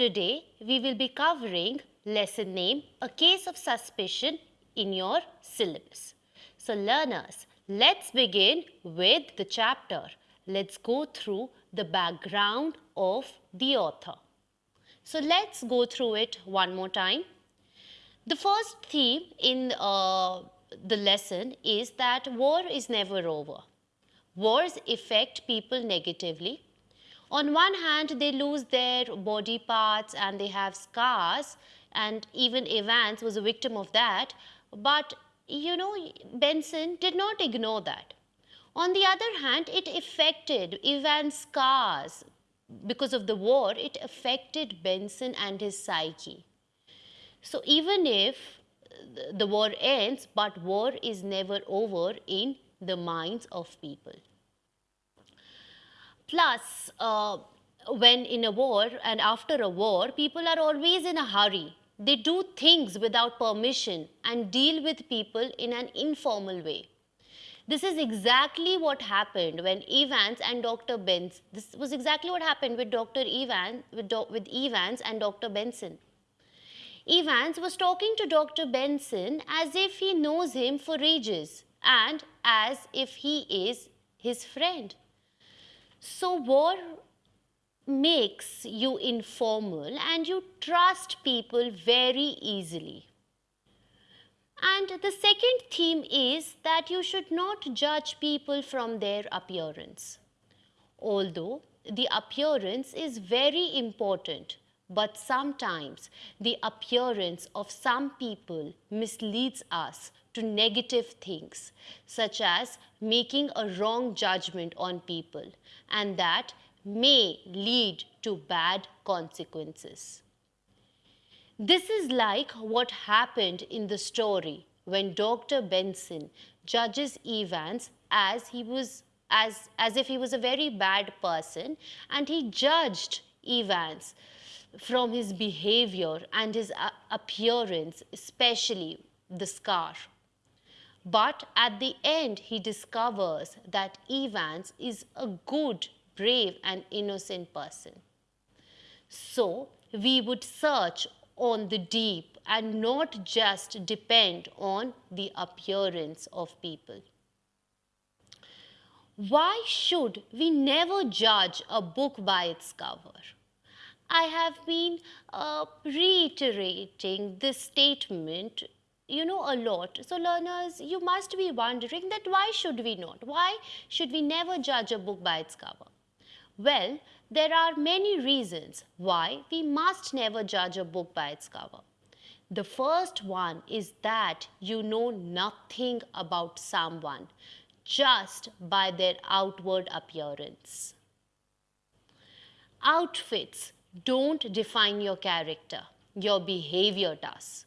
Today, we will be covering lesson name, A Case of Suspicion in your syllabus. So learners, let's begin with the chapter. Let's go through the background of the author. So let's go through it one more time. The first theme in uh, the lesson is that war is never over. Wars affect people negatively. On one hand, they lose their body parts and they have scars and even Evans was a victim of that. But, you know, Benson did not ignore that. On the other hand, it affected Evans' scars. Because of the war, it affected Benson and his psyche. So even if the war ends, but war is never over in the minds of people. Plus, uh, when in a war and after a war, people are always in a hurry. They do things without permission and deal with people in an informal way. This is exactly what happened when Evans and Dr. Benson, this was exactly what happened with Dr. Evans, with, with Evans and Dr. Benson. Evans was talking to Dr. Benson as if he knows him for ages and as if he is his friend. So war makes you informal and you trust people very easily. And the second theme is that you should not judge people from their appearance. Although the appearance is very important, but sometimes the appearance of some people misleads us to negative things, such as making a wrong judgment on people, and that may lead to bad consequences. This is like what happened in the story when Dr. Benson judges Evans as he was as, as if he was a very bad person and he judged Evans from his behavior and his uh, appearance, especially the scar. But at the end, he discovers that Evans is a good, brave and innocent person. So, we would search on the deep and not just depend on the appearance of people. Why should we never judge a book by its cover? I have been uh, reiterating this statement you know a lot. So learners, you must be wondering that why should we not? Why should we never judge a book by its cover? Well, there are many reasons why we must never judge a book by its cover. The first one is that you know nothing about someone just by their outward appearance. Outfits don't define your character, your behavior does.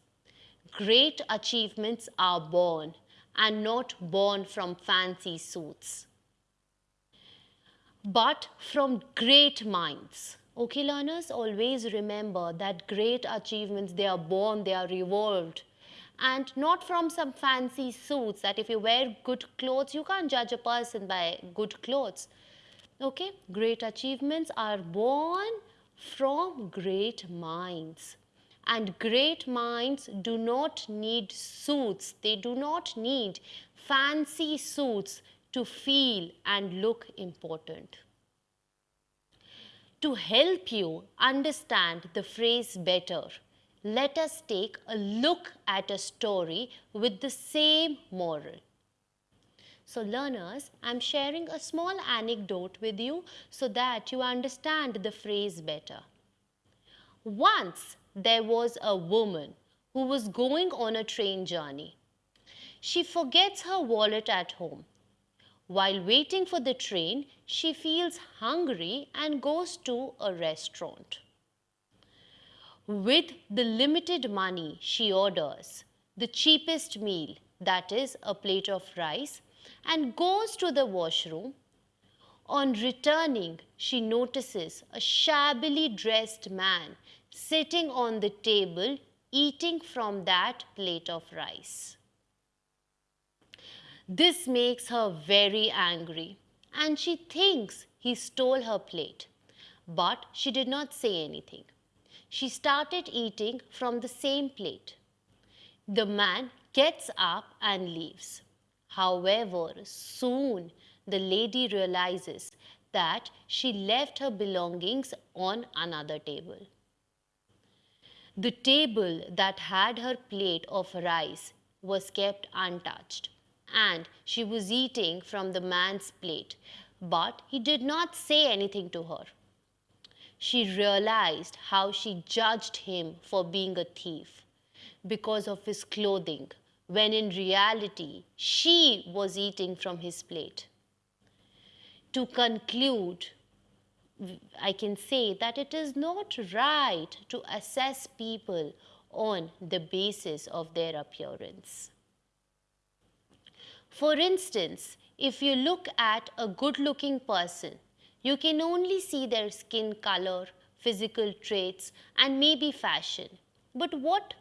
Great achievements are born and not born from fancy suits, but from great minds. Okay, learners, always remember that great achievements, they are born, they are evolved and not from some fancy suits that if you wear good clothes, you can't judge a person by good clothes. Okay, great achievements are born from great minds. And great minds do not need suits, they do not need fancy suits to feel and look important. To help you understand the phrase better, let us take a look at a story with the same moral. So learners, I'm sharing a small anecdote with you so that you understand the phrase better. Once there was a woman who was going on a train journey. She forgets her wallet at home. While waiting for the train, she feels hungry and goes to a restaurant. With the limited money, she orders the cheapest meal, that is a plate of rice, and goes to the washroom. On returning, she notices a shabbily dressed man sitting on the table eating from that plate of rice. This makes her very angry and she thinks he stole her plate, but she did not say anything. she started eating from the same plate. The man gets up and leaves. However, soon the lady realizes that she left her belongings on another table. The table that had her plate of rice was kept untouched and she was eating from the man's plate, but he did not say anything to her. She realized how she judged him for being a thief because of his clothing, when in reality she was eating from his plate. To conclude, I can say that it is not right to assess people on the basis of their appearance. For instance, if you look at a good looking person, you can only see their skin color, physical traits, and maybe fashion. But what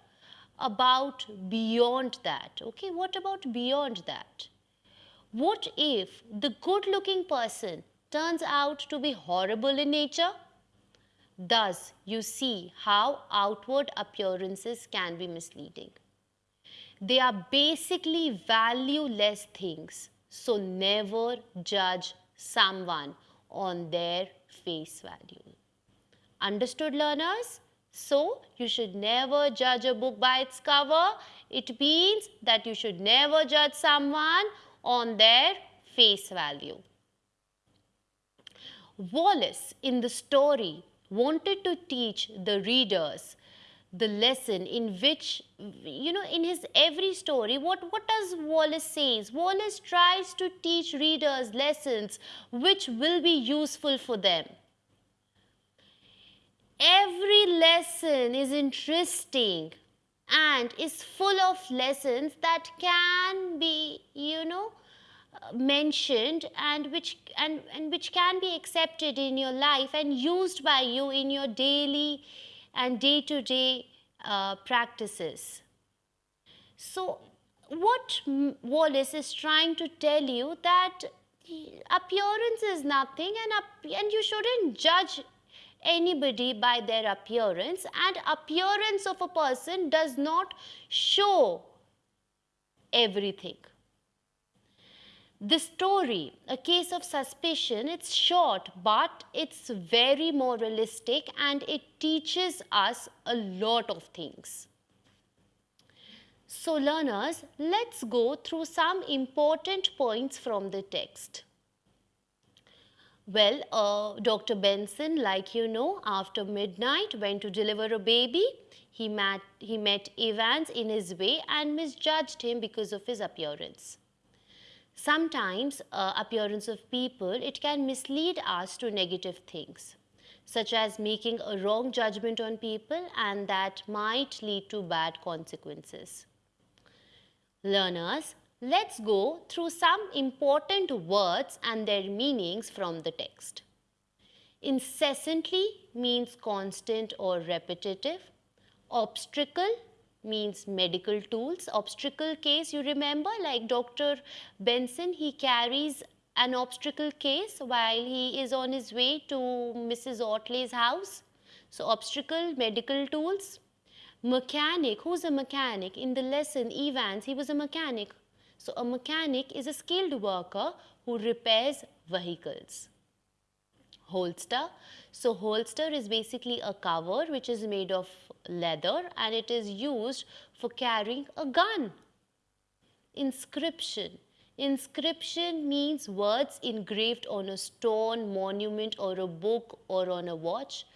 about beyond that? Okay, what about beyond that? What if the good looking person turns out to be horrible in nature? Thus, you see how outward appearances can be misleading. They are basically valueless things. So never judge someone on their face value. Understood learners? So you should never judge a book by its cover. It means that you should never judge someone on their face value. Wallace in the story wanted to teach the readers the lesson in which you know in his every story what what does wallace says? Wallace tries to teach readers lessons which will be useful for them. Every lesson is interesting and is full of lessons that can be you know mentioned and which and, and which can be accepted in your life and used by you in your daily and day-to-day uh, practices. So what Wallace is trying to tell you that appearance is nothing and, and you shouldn't judge anybody by their appearance and appearance of a person does not show everything. The story, A Case of Suspicion, it's short but it's very moralistic and it teaches us a lot of things. So learners, let's go through some important points from the text. Well, uh, Dr. Benson, like you know, after midnight went to deliver a baby. He met, he met Evans in his way and misjudged him because of his appearance. Sometimes uh, appearance of people, it can mislead us to negative things, such as making a wrong judgment on people and that might lead to bad consequences. Learners, let's go through some important words and their meanings from the text. Incessantly means constant or repetitive. Obstetric means medical tools. Obstetric case, you remember like Dr. Benson, he carries an obstetric case while he is on his way to Mrs. Ottley's house. So obstetric, medical tools. Mechanic, who's a mechanic? In the lesson, Evans, he was a mechanic. So a mechanic is a skilled worker who repairs vehicles. Holster. So holster is basically a cover which is made of leather and it is used for carrying a gun. Inscription. Inscription means words engraved on a stone, monument or a book or on a watch.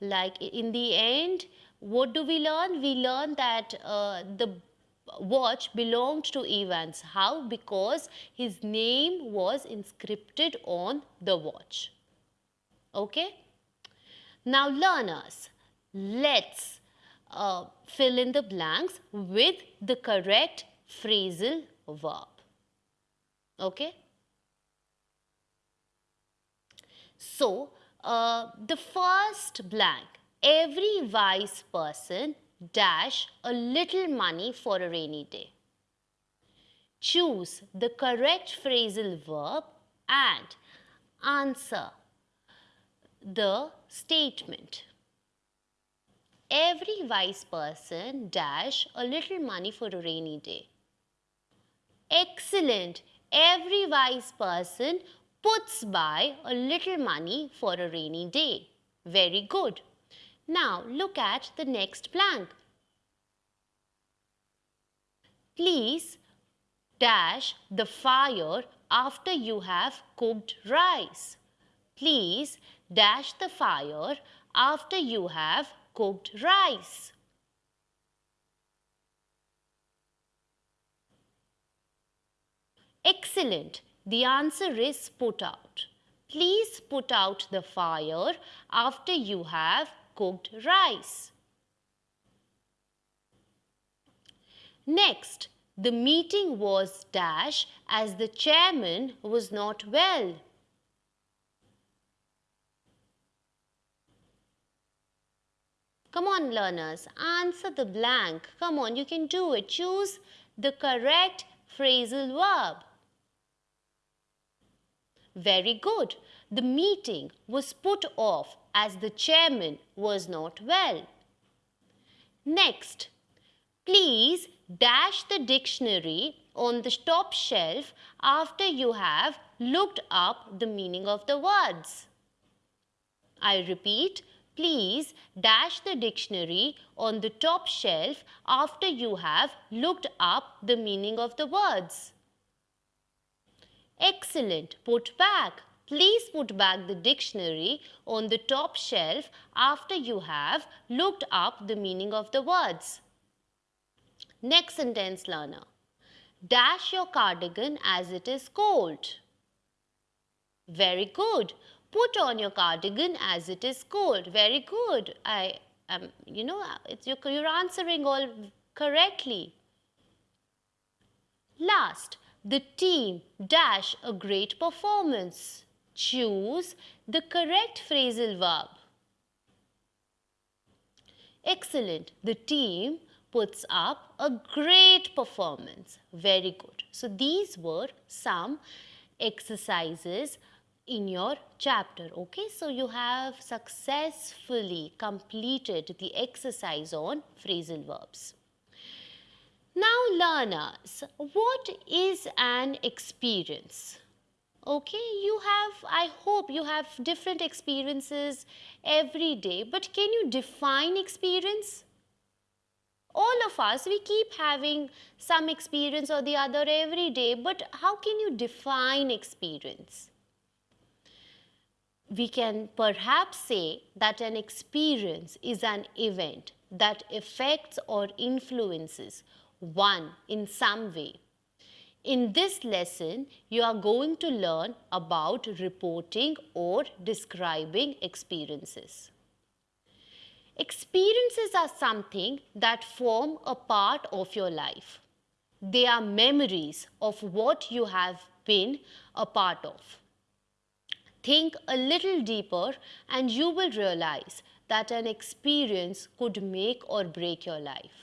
Like in the end, what do we learn? We learn that uh, the watch belonged to Evans. How? Because his name was inscripted on the watch. Okay? Now learners, let's uh, fill in the blanks with the correct phrasal verb. Okay? So, uh, the first blank, every wise person dash a little money for a rainy day. Choose the correct phrasal verb and answer the statement. every wise person dash a little money for a rainy day. Excellent. Every wise person puts by a little money for a rainy day. Very good. Now look at the next blank. Please dash the fire after you have cooked rice. Please dash the fire after you have cooked rice. Excellent. The answer is put out. Please put out the fire after you have cooked rice. Next, the meeting was dash as the chairman was not well. Come on learners, answer the blank. Come on, you can do it. Choose the correct phrasal verb. Very good. The meeting was put off as the chairman was not well. Next, please dash the dictionary on the top shelf after you have looked up the meaning of the words. I repeat, please dash the dictionary on the top shelf after you have looked up the meaning of the words. Excellent. Put back. Please put back the dictionary on the top shelf after you have looked up the meaning of the words. Next sentence learner. Dash your cardigan as it is cold. Very good. Put on your cardigan as it is cold. Very good. I am, you know, it's, you're, you're answering all correctly. Last, the team dash a great performance. Choose the correct phrasal verb. Excellent. The team puts up a great performance. Very good. So these were some exercises in your chapter. Okay, so you have successfully completed the exercise on phrasal verbs. Now learners, what is an experience? Okay, you have, I hope you have different experiences every day, but can you define experience? All of us, we keep having some experience or the other every day, but how can you define experience? We can perhaps say that an experience is an event that affects or influences one in some way. In this lesson, you are going to learn about reporting or describing experiences. Experiences are something that form a part of your life. They are memories of what you have been a part of. Think a little deeper and you will realize that an experience could make or break your life.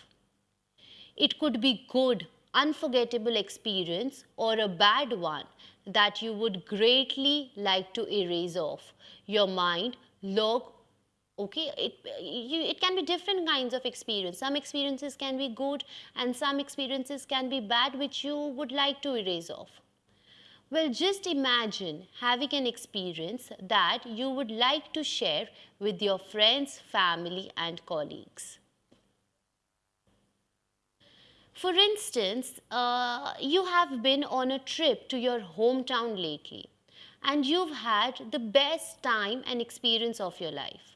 It could be good, unforgettable experience or a bad one that you would greatly like to erase off. Your mind, log, okay it you, it can be different kinds of experience. Some experiences can be good and some experiences can be bad which you would like to erase off well just imagine having an experience that you would like to share with your friends family and colleagues for instance, uh, you have been on a trip to your hometown lately and you've had the best time and experience of your life.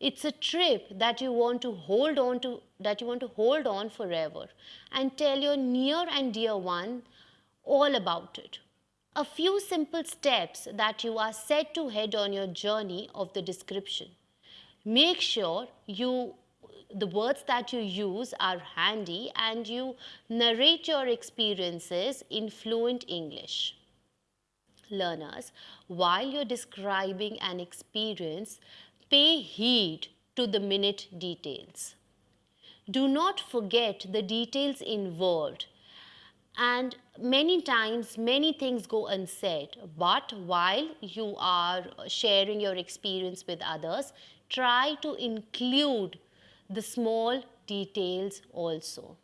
It's a trip that you want to hold on to, that you want to hold on forever and tell your near and dear one all about it. A few simple steps that you are set to head on your journey of the description. Make sure you the words that you use are handy and you narrate your experiences in fluent English. Learners, while you're describing an experience, pay heed to the minute details. Do not forget the details involved and many times many things go unsaid but while you are sharing your experience with others try to include the small details also.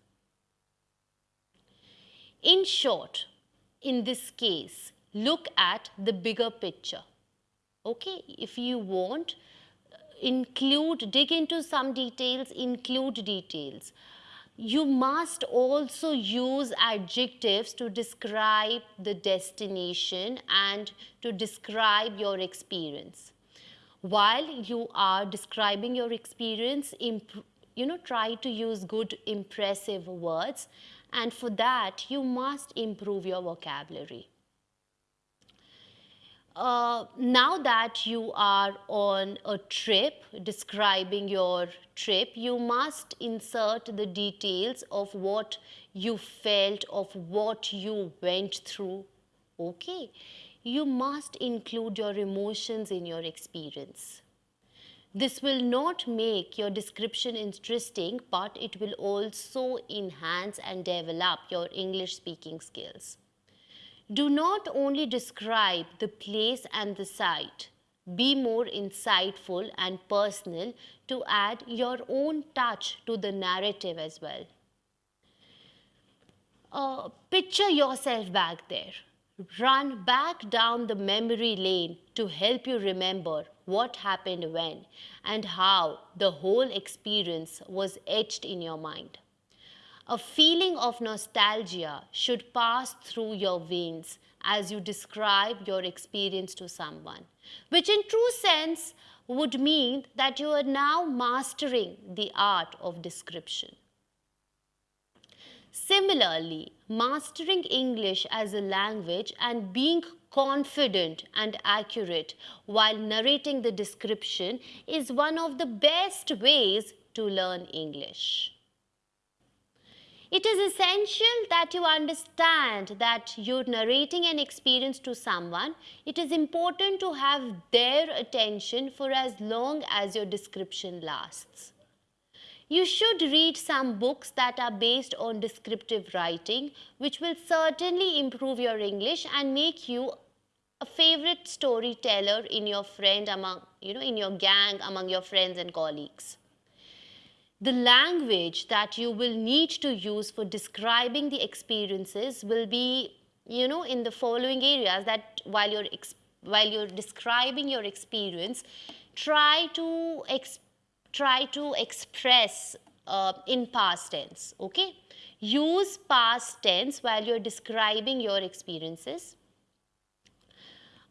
In short, in this case, look at the bigger picture. Okay, if you want, include, dig into some details, include details. You must also use adjectives to describe the destination and to describe your experience. While you are describing your experience, you know, try to use good impressive words and for that you must improve your vocabulary. Uh, now that you are on a trip, describing your trip, you must insert the details of what you felt, of what you went through. Okay, you must include your emotions in your experience. This will not make your description interesting, but it will also enhance and develop your English speaking skills. Do not only describe the place and the site, be more insightful and personal to add your own touch to the narrative as well. Uh, picture yourself back there. Run back down the memory lane to help you remember what happened when and how the whole experience was etched in your mind. A feeling of nostalgia should pass through your veins as you describe your experience to someone, which in true sense would mean that you are now mastering the art of description. Similarly, mastering English as a language and being confident and accurate while narrating the description is one of the best ways to learn English. It is essential that you understand that you're narrating an experience to someone. It is important to have their attention for as long as your description lasts. You should read some books that are based on descriptive writing, which will certainly improve your English and make you a favorite storyteller in your friend among, you know, in your gang, among your friends and colleagues the language that you will need to use for describing the experiences will be, you know, in the following areas that while you're, while you're describing your experience, try to, try to express uh, in past tense, okay? Use past tense while you're describing your experiences.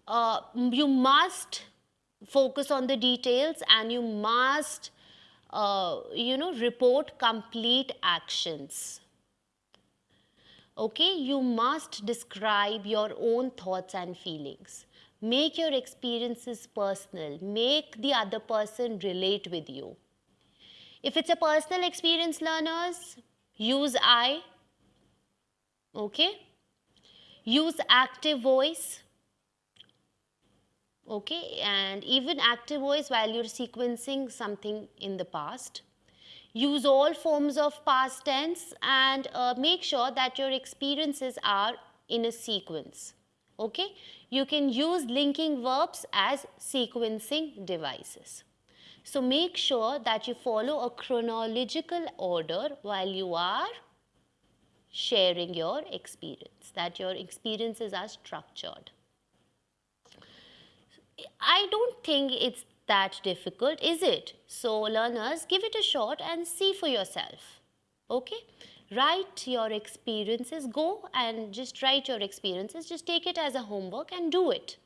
Uh, you must focus on the details and you must uh, you know, report complete actions. Okay, you must describe your own thoughts and feelings. Make your experiences personal. Make the other person relate with you. If it's a personal experience, learners, use I. Okay? Use active voice okay and even active voice while you're sequencing something in the past. Use all forms of past tense and uh, make sure that your experiences are in a sequence. Okay you can use linking verbs as sequencing devices. So make sure that you follow a chronological order while you are sharing your experience that your experiences are structured I don't think it's that difficult, is it? So learners, give it a shot and see for yourself. Okay? Write your experiences, go and just write your experiences, just take it as a homework and do it.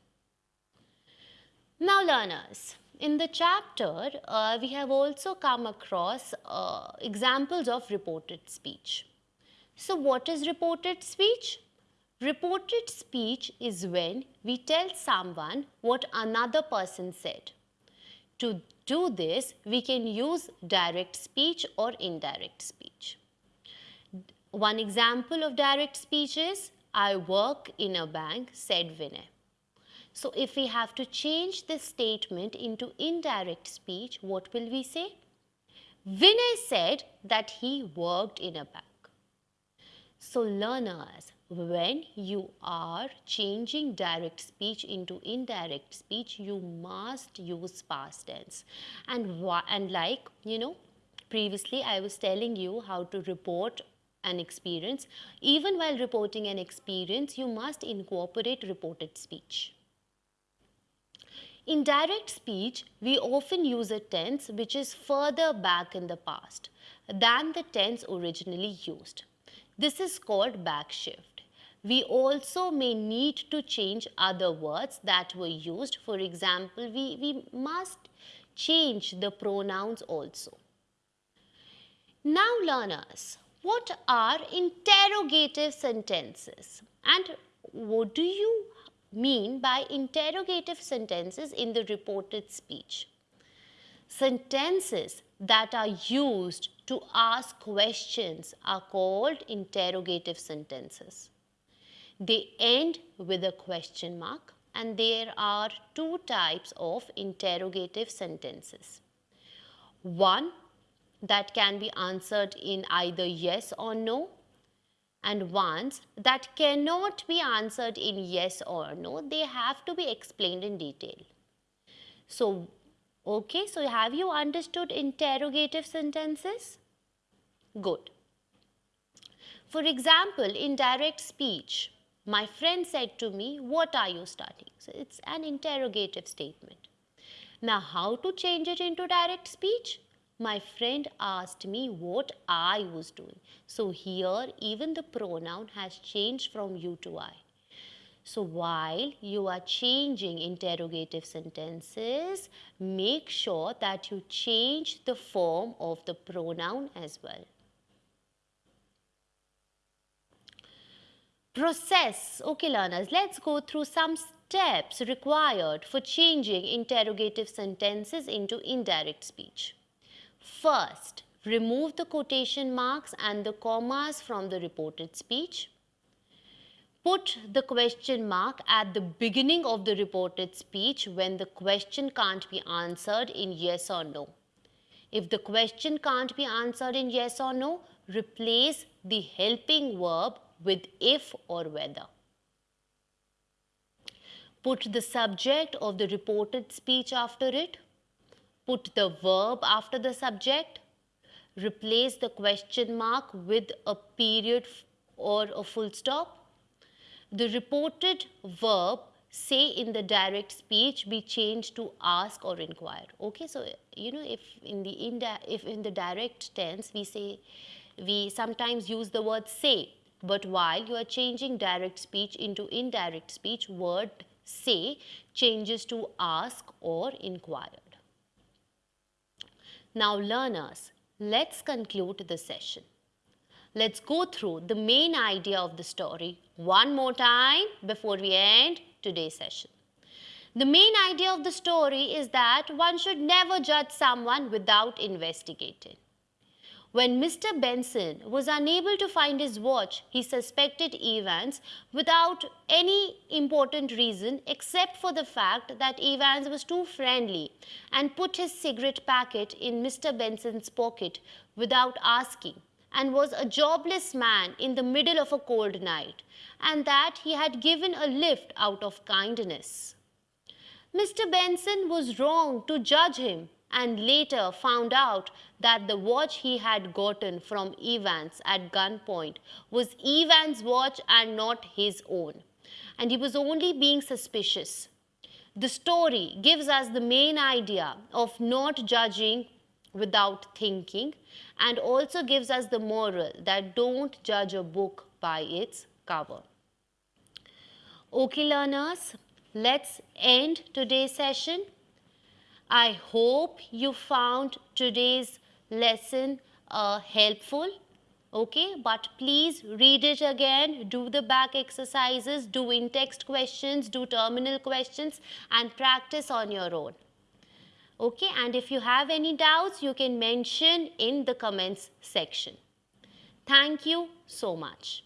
Now learners, in the chapter, uh, we have also come across uh, examples of reported speech. So what is reported speech? Reported speech is when we tell someone what another person said. To do this, we can use direct speech or indirect speech. One example of direct speech is, I work in a bank, said Vinay. So if we have to change this statement into indirect speech, what will we say? Vinay said that he worked in a bank. So learners, when you are changing direct speech into indirect speech, you must use past tense. And, and like, you know, previously I was telling you how to report an experience. Even while reporting an experience, you must incorporate reported speech. In direct speech, we often use a tense which is further back in the past than the tense originally used. This is called backshift. We also may need to change other words that were used. For example, we, we must change the pronouns also. Now learners, what are interrogative sentences and what do you mean by interrogative sentences in the reported speech? Sentences that are used to ask questions are called interrogative sentences. They end with a question mark and there are two types of interrogative sentences. One that can be answered in either yes or no and ones that cannot be answered in yes or no, they have to be explained in detail. So Okay, so have you understood interrogative sentences? Good. For example, in direct speech, my friend said to me, what are you studying? So it's an interrogative statement. Now, how to change it into direct speech? My friend asked me what I was doing. So here, even the pronoun has changed from you to I. So while you are changing interrogative sentences, make sure that you change the form of the pronoun as well. Process. Okay learners, let's go through some steps required for changing interrogative sentences into indirect speech. First, remove the quotation marks and the commas from the reported speech put the question mark at the beginning of the reported speech when the question can't be answered in yes or no. If the question can't be answered in yes or no, replace the helping verb with if or whether. Put the subject of the reported speech after it. Put the verb after the subject. Replace the question mark with a period or a full stop the reported verb say in the direct speech be changed to ask or inquire okay so you know if in the if in the direct tense we say we sometimes use the word say but while you are changing direct speech into indirect speech word say changes to ask or inquired now learners let's conclude the session let's go through the main idea of the story one more time before we end today's session. The main idea of the story is that one should never judge someone without investigating. When Mr. Benson was unable to find his watch, he suspected Evans without any important reason except for the fact that Evans was too friendly and put his cigarette packet in Mr. Benson's pocket without asking and was a jobless man in the middle of a cold night, and that he had given a lift out of kindness. Mr. Benson was wrong to judge him and later found out that the watch he had gotten from Evans at gunpoint was Evans' watch and not his own, and he was only being suspicious. The story gives us the main idea of not judging without thinking and also gives us the moral that don't judge a book by its cover. Okay learners, let's end today's session. I hope you found today's lesson uh, helpful. Okay, but please read it again, do the back exercises, do in-text questions, do terminal questions and practice on your own okay? And if you have any doubts you can mention in the comments section. Thank you so much